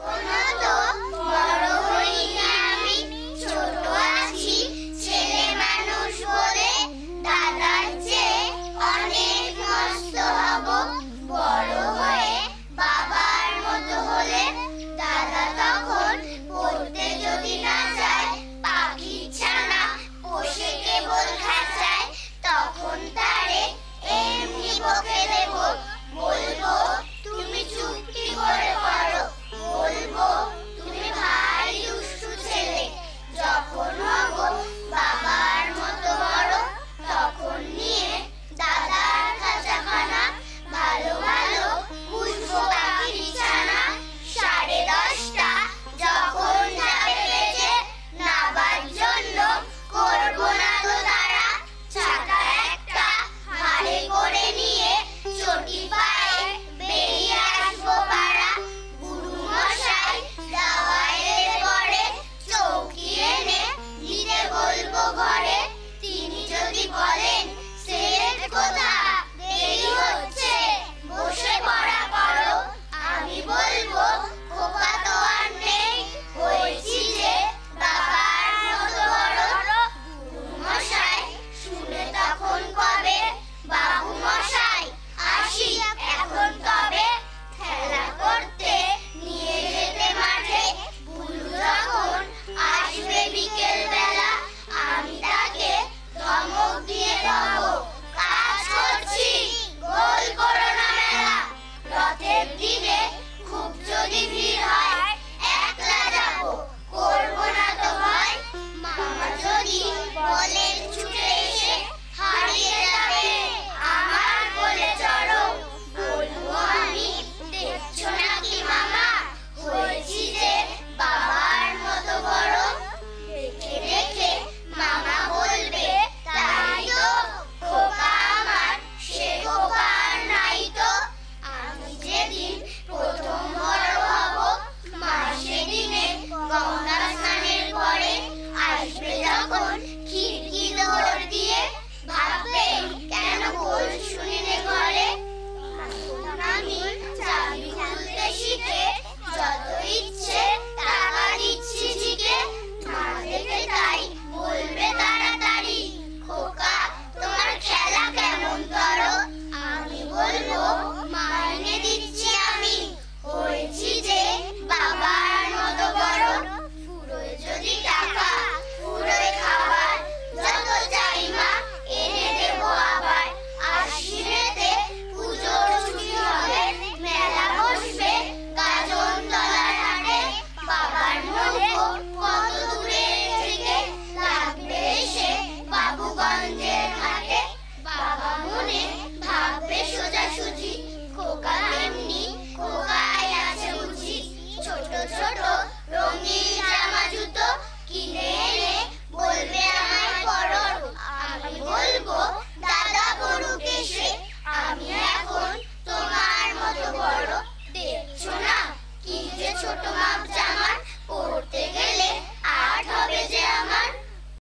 Hola. Bible.